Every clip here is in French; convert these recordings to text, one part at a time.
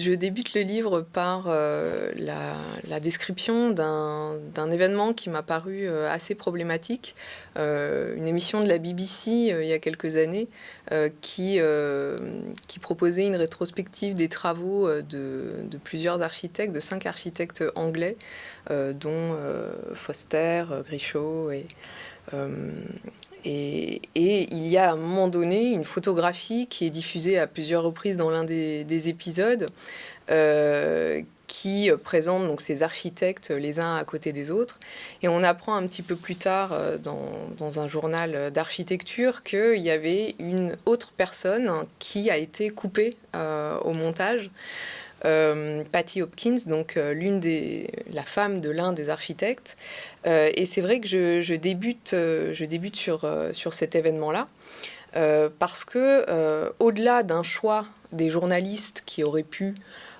je débute le livre par euh, la, description d'un événement qui m'a paru euh, assez problématique, euh, une émission de la BBC il y a quelques années qui, proposait une rétrospective des travaux de, de plusieurs architectes, de cinq architectes anglais, dont Foster, Grishaw et et, il y a à un moment donné une photographie qui est diffusée à plusieurs reprises dans l'un des, épisodes euh, qui présente donc ces architectes les uns à côté des autres. Et on apprend un petit peu plus tard euh, dans, un journal d'architecture qu'il y avait une autre personne qui a été coupée euh, au montage. Euh, Patty Hopkins, donc euh, l'une des, la femme de l'un des architectes. Euh, et c'est vrai que je, débute, je débute sur, sur cet événement-là, parce que au-delà d'un choix des journalistes qui auraient pu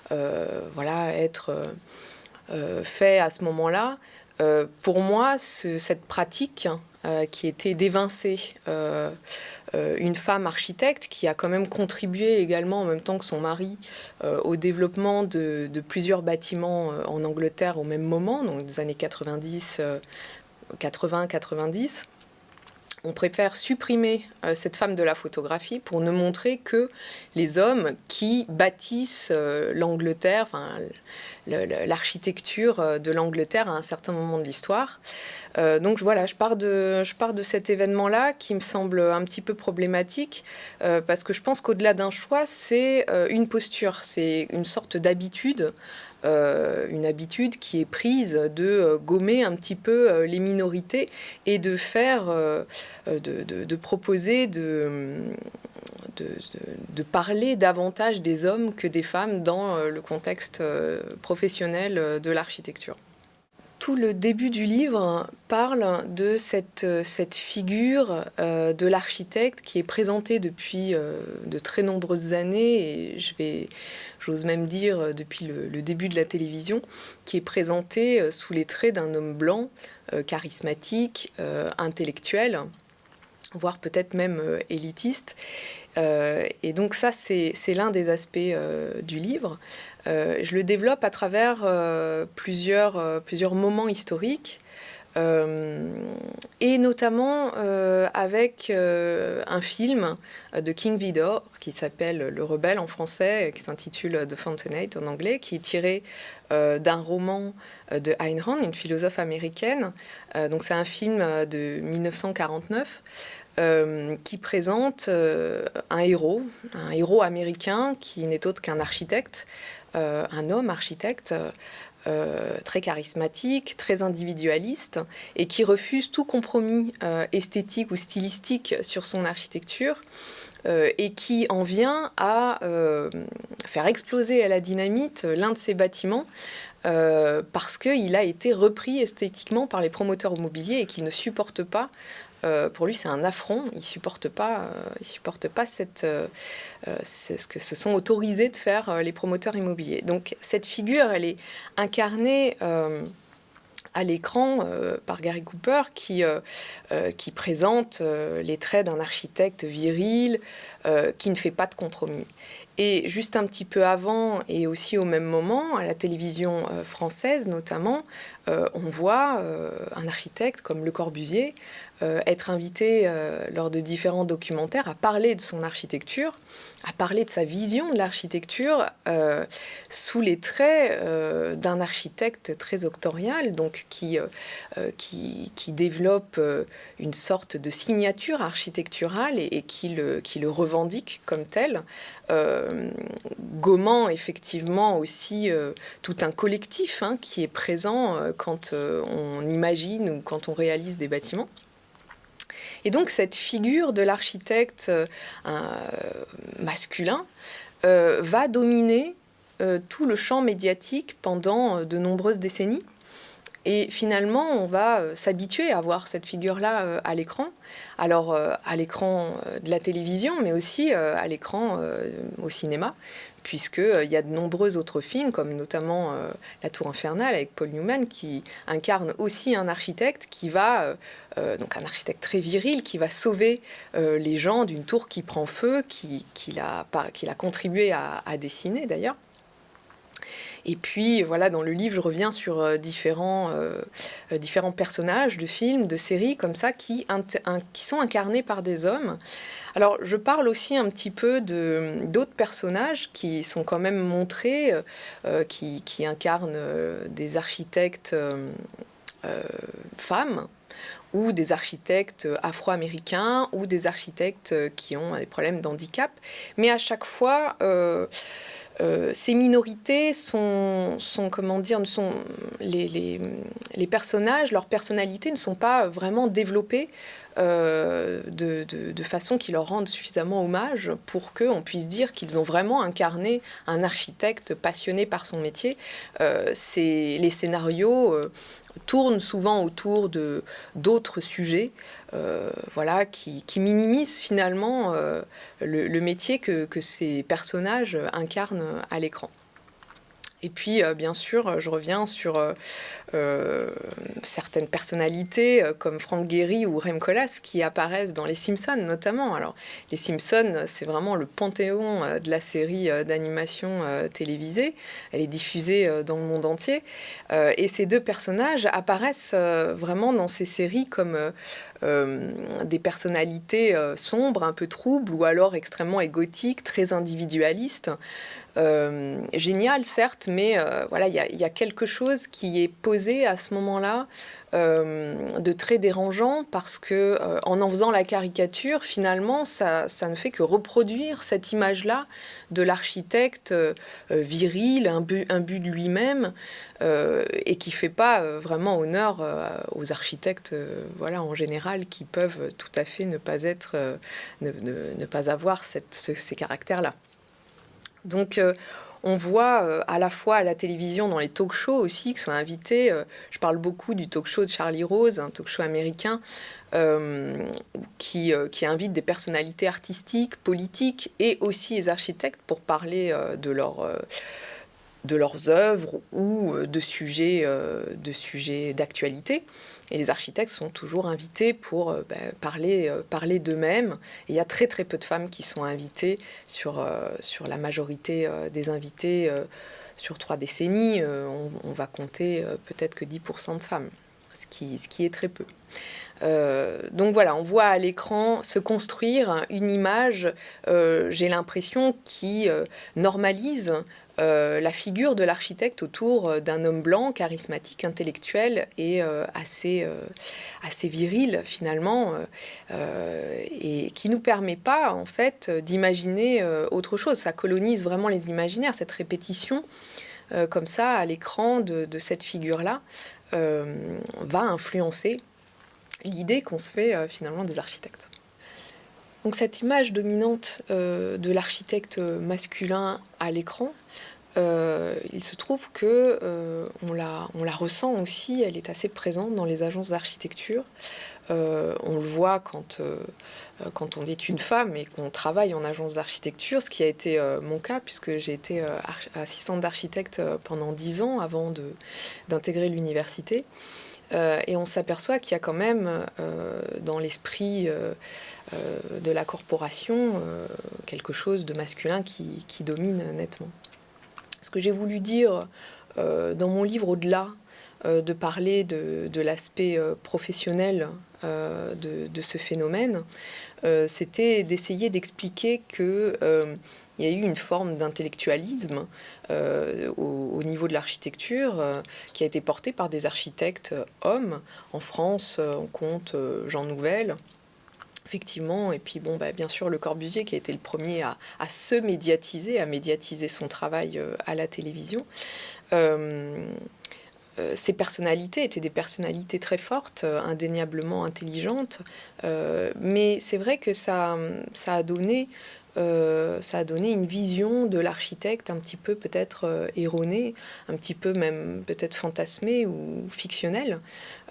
voilà, être fait à ce moment-là, pour moi, cette pratique euh, qui était d'évincer euh, euh, une femme architecte qui a quand même contribué également en même temps que son mari au développement de, plusieurs bâtiments en Angleterre au même moment, donc des années 90, 80-90 on préfère supprimer euh, cette femme de la photographie pour ne montrer que les hommes qui bâtissent euh, l'Angleterre, enfin, l'architecture euh, de l'Angleterre à un certain moment de l'histoire. donc voilà, je pars de, je pars de cet événement-là qui me semble un petit peu problématique parce que je pense qu'au-delà d'un choix, c'est une posture, c'est une sorte d'habitude euh, une habitude qui est prise de euh, gommer un petit peu euh, les minorités et de faire, de, proposer de, de, parler davantage des hommes que des femmes dans le contexte professionnel de l'architecture tout le début du livre parle de cette, cette figure de l'architecte qui est présentée depuis de très nombreuses années et je vais j'ose même dire euh, depuis le, début de la télévision, qui est présenté euh, sous les traits d'un homme blanc, euh, charismatique, intellectuel, voire peut-être même élitiste. et donc ça, c'est l'un des aspects du livre. je le développe à travers plusieurs, plusieurs moments historiques. Euh, et notamment euh, avec euh, un film de King Vidor qui s'appelle Le Rebelle en français, qui s'intitule The Fountainhead en anglais, qui est tiré d'un roman de Ayn Rand, une philosophe américaine. donc c'est un film de 1949. qui présente un héros, un héros américain qui n'est autre qu'un architecte, un homme architecte, euh, très charismatique, très individualiste, et qui refuse tout compromis euh, esthétique ou stylistique sur son architecture, euh, et qui en vient à faire exploser à la dynamite l'un de ses bâtiments, parce qu'il a été repris esthétiquement par les promoteurs immobiliers et qu'il ne supporte pas euh, pour lui, c'est un affront. Il supporte pas, euh, il supporte pas cette, euh, ce que se sont autorisés de faire les promoteurs immobiliers. Donc cette figure, elle est incarnée à l'écran par Gary Cooper qui, qui présente les traits d'un architecte viril qui ne fait pas de compromis. Et juste un petit peu avant et aussi au même moment, à la télévision française notamment, on voit un architecte comme Le Corbusier euh, être invité euh, lors de différents documentaires à parler de son architecture, à parler de sa vision de l'architecture euh, sous les traits d'un architecte très octorial, donc qui, qui, développe une sorte de signature architecturale et, qui, le, qui le revendique comme tel, gommant effectivement aussi tout un collectif hein, qui est présent quand on imagine ou quand on réalise des bâtiments. Et donc cette figure de l'architecte euh, masculin euh, va dominer euh, tout le champ médiatique pendant de nombreuses décennies. Et finalement, on va s'habituer à voir cette figure-là à l'écran. Alors, à l'écran de la télévision, mais aussi à l'écran au cinéma puisqu'il euh, y a de nombreux autres films, comme notamment euh, La Tour Infernale avec Paul Newman, qui incarne aussi un architecte qui va, euh, donc un architecte très viril, qui va sauver les gens d'une tour qui prend feu, qu'il qui a, contribué à, dessiner d'ailleurs. Et puis, voilà, dans le livre, je reviens sur différents, différents personnages de films, de séries, comme ça, qui, qui sont incarnés par des hommes. Alors, je parle aussi un petit peu d'autres personnages qui sont quand même montrés, qui, qui, incarnent des architectes femmes ou des architectes afro-américains ou des architectes qui ont des problèmes d'handicap. Mais à chaque fois, euh, euh, ces minorités sont, comment dire, sont les, les, personnages, leurs personnalités ne sont pas vraiment développées euh, de, façon qui leur rende suffisamment hommage pour qu'on puisse dire qu'ils ont vraiment incarné un architecte passionné par son métier. Euh, les scénarios euh, tournent souvent autour de d'autres sujets, voilà, qui, qui, minimisent finalement le, métier que, ces personnages incarnent à l'écran. Et puis, bien sûr, je reviens sur euh, certaines personnalités euh, comme Frank Gehry ou Rem Koolhaas qui apparaissent dans Les Simpsons notamment. Alors, Les Simpsons, c'est vraiment le panthéon euh, de la série d'animation télévisée. Elle est diffusée dans le monde entier. et ces deux personnages apparaissent vraiment dans ces séries comme des personnalités sombres, un peu troubles, ou alors extrêmement égotiques, très individualistes. génial, certes, mais voilà, il y, a quelque chose qui est posé à ce moment-là euh, de très dérangeant parce que euh, en en faisant la caricature, finalement, ça, ça ne fait que reproduire cette image-là de l'architecte euh, viril, un but de lui-même, et qui fait pas vraiment honneur aux architectes, voilà, en général, qui peuvent tout à fait ne pas être, ne, pas avoir ces caractères-là. Donc on voit euh, à la fois à la télévision, dans les talk shows aussi, qui sont invités. Euh, je parle beaucoup du talk show de Charlie Rose, un talk show américain, euh, qui, qui, invite des personnalités artistiques, politiques et aussi les architectes pour parler de leur de leurs œuvres ou de sujets de sujets d'actualité. Et les architectes sont toujours invités pour euh, ben, parler, euh, parler d'eux-mêmes. il y a très très peu de femmes qui sont invitées sur, euh, sur la majorité des invités. sur trois décennies, on, va compter peut-être que 10% de femmes, ce qui, ce qui est très peu. donc voilà, on voit à l'écran se construire une image, j'ai l'impression, qui normalise euh, la figure de l'architecte autour euh, d'un homme blanc, charismatique, intellectuel et euh, assez, assez viril finalement, et qui nous permet pas en fait d'imaginer autre chose. Ça colonise vraiment les imaginaires, cette répétition comme ça à l'écran de, de, cette figure-là va influencer l'idée qu'on se fait finalement des architectes. Donc cette image dominante de l'architecte masculin à l'écran, euh, il se trouve que euh, on, la, ressent aussi, elle est assez présente dans les agences d'architecture. Euh, on le voit quand, on est une femme et qu'on travaille en agence d'architecture, ce qui a été mon cas puisque j'ai été assistante d'architecte pendant dix ans avant d'intégrer l'université. et on s'aperçoit qu'il y a quand même dans l'esprit de la corporation quelque chose de masculin qui domine nettement. Ce que j'ai voulu dire euh, dans mon livre, au-delà euh, de parler de, l'aspect euh, professionnel de, ce phénomène, c'était d'essayer d'expliquer qu'il y a eu une forme d'intellectualisme au, niveau de l'architecture qui a été portée par des architectes hommes. En France, on compte Jean Nouvel, Effectivement, et puis bon, bah, bien sûr, Le Corbusier qui a été le premier à, se médiatiser, à médiatiser son travail euh, à la télévision. Euh, euh, ces personnalités étaient des personnalités très fortes, indéniablement intelligentes, mais c'est vrai que ça, ça a donné ça a donné une vision de l'architecte un petit peu peut-être erronée, un petit peu même peut-être fantasmée ou fictionnelle.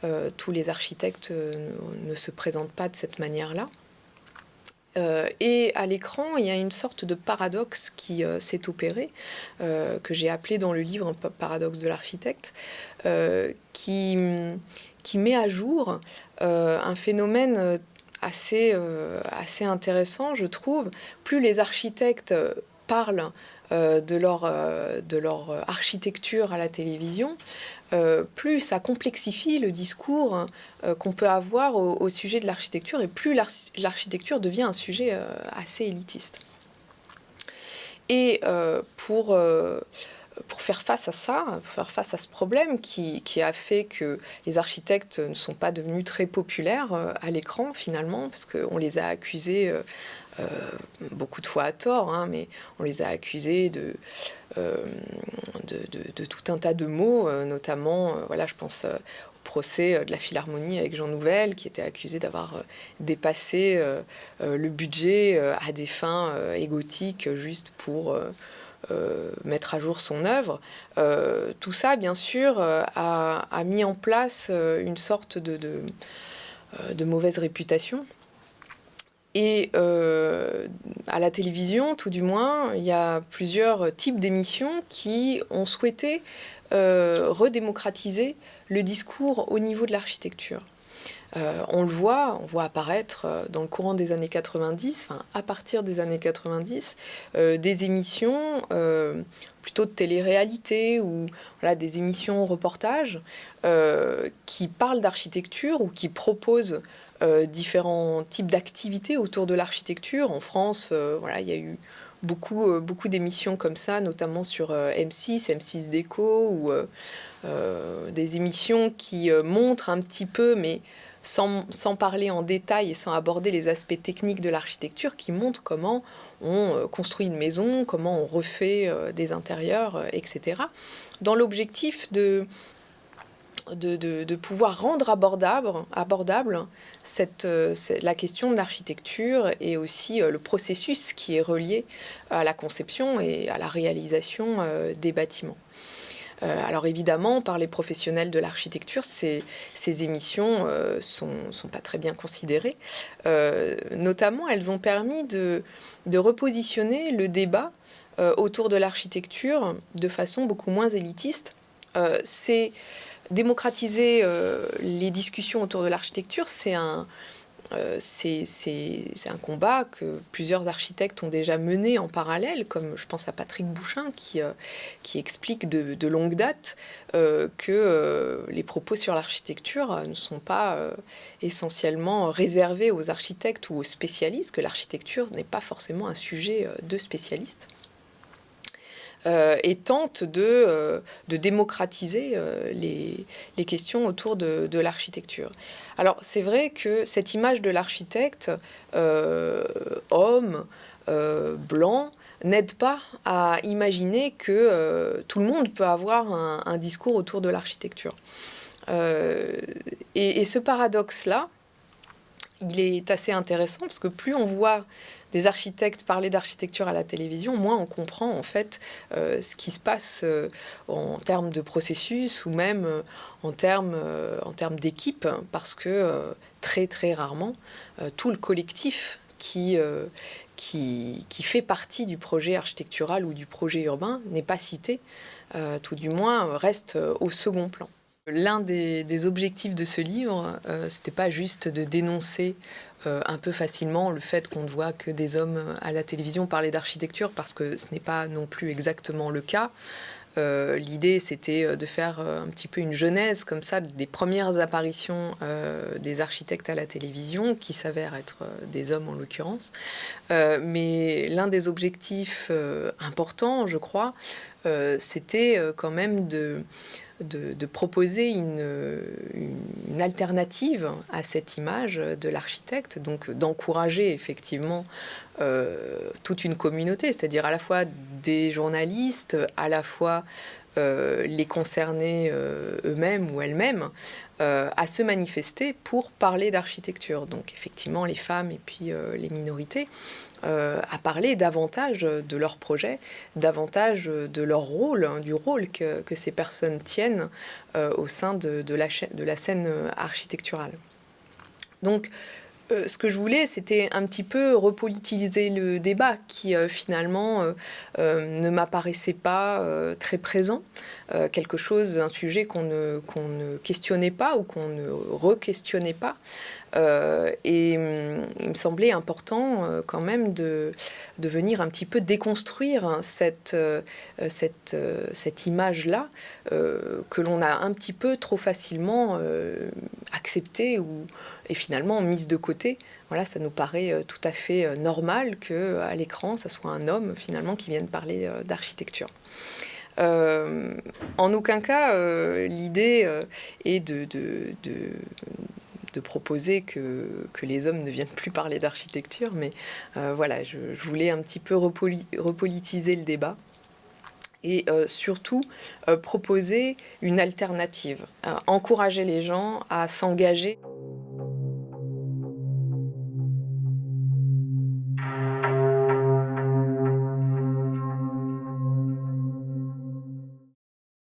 Euh, tous les architectes euh, ne se présentent pas de cette manière-là. Euh, et à l'écran, il y a une sorte de paradoxe qui s'est opéré, que j'ai appelé dans le livre un paradoxe de l'architecte, qui, qui met à jour un phénomène assez, assez intéressant, je trouve. Plus les architectes parlent de, leur, de leur architecture à la télévision, plus ça complexifie le discours qu'on peut avoir au, sujet de l'architecture et plus l'architecture devient un sujet assez élitiste. Et pour pour faire face à ça, pour faire face à ce problème qui, a fait que les architectes ne sont pas devenus très populaires euh, à l'écran finalement, parce qu'on les a accusés euh, euh, beaucoup de fois à tort, hein, mais on les a accusés de, tout un tas de mots, notamment, voilà, je pense au procès de la Philharmonie avec Jean Nouvel, qui était accusé d'avoir dépassé le budget à des fins égotiques juste pour mettre à jour son œuvre. Euh, tout ça, bien sûr, euh, a, mis en place une sorte de, mauvaise réputation. Et à la télévision, tout du moins, il y a plusieurs types d'émissions qui ont souhaité redémocratiser le discours au niveau de l'architecture. Euh, on le voit, on voit apparaître euh, dans le courant des années 90, enfin à partir des années 90, euh, des émissions plutôt de télé-réalité ou des émissions reportages qui parlent d'architecture ou qui proposent différents types d'activités autour de l'architecture. En France, voilà, il y a eu beaucoup, beaucoup d'émissions comme ça, notamment sur M6, M6 Déco, ou des émissions qui montrent un petit peu, mais sans, parler en détail et sans aborder les aspects techniques de l'architecture qui montrent comment on euh, construit une maison, comment on refait euh, des intérieurs, euh, etc. Dans l'objectif de, pouvoir rendre abordable, abordable cette, la question de l'architecture et aussi le processus qui est relié à la conception et à la réalisation des bâtiments. Euh, alors évidemment, par les professionnels de l'architecture, ces, émissions euh, sont, pas très bien considérées. Euh, notamment, elles ont permis de, repositionner le débat autour de l'architecture de façon beaucoup moins élitiste. c'est démocratiser les discussions autour de l'architecture, c'est un, euh, c'est un combat que plusieurs architectes ont déjà mené en parallèle, comme je pense à Patrick Bouchin qui, euh, explique de, longue date euh, que les propos sur l'architecture ne sont pas essentiellement réservés aux architectes ou aux spécialistes, que l'architecture n'est pas forcément un sujet de spécialistes. Et tente de, de démocratiser les, les, questions autour de, l'architecture. Alors c'est vrai que cette image de l'architecte, euh, homme, euh, blanc, n'aide pas à imaginer que euh, tout le monde peut avoir un, discours autour de l'architecture. et, ce paradoxe-là, il est assez intéressant parce que plus on voit des architectes parler d'architecture à la télévision, moins on comprend en fait euh, ce qui se passe euh, en termes de processus ou même euh, en termes, termes d'équipe, parce que très très rarement, tout le collectif qui, qui, qui, fait partie du projet architectural ou du projet urbain n'est pas cité, tout du moins reste au second plan. L'un des, objectifs de ce livre, ce n'était pas juste de dénoncer euh, un peu facilement le fait qu'on ne voit que des hommes à la télévision parler d'architecture, parce que ce n'est pas non plus exactement le cas. Euh, l'idée, c'était euh, de faire un petit peu une genèse comme ça des premières apparitions des architectes à la télévision, qui s'avèrent être des hommes en l'occurrence. mais l'un des objectifs importants, je crois, c'était quand même de de, proposer une, alternative à cette image de l'architecte, donc d'encourager effectivement euh, toute une communauté, c'est-à-dire à la fois des journalistes, à la fois euh, les concernés euh, eux-mêmes ou elles-mêmes à se manifester pour parler d'architecture. Donc effectivement les femmes et puis les minorités. Euh, à parler davantage de leur projet, davantage de leur rôle, hein, du rôle que, ces personnes tiennent euh, au sein de, la, de, la, scène architecturale. Euh, ce que je voulais, c'était un petit peu repolitiser le débat qui euh, finalement euh, ne m'apparaissait pas très présent. quelque chose, un sujet qu'on ne, ne questionnait pas ou qu'on ne re-questionnait pas. et hum, il me semblait important quand même de, venir un petit peu déconstruire cette, cette, cette image-là que l'on a un petit peu trop facilement acceptée ou, et finalement mise de côté. Voilà, ça nous paraît euh, tout à fait euh, normal que euh, à l'écran, ça soit un homme finalement qui vienne parler d'architecture. en aucun cas, l'idée est de, proposer que, que, les hommes ne viennent plus parler d'architecture, mais voilà, je, voulais un petit peu repolitiser le débat et surtout proposer une alternative, encourager les gens à s'engager.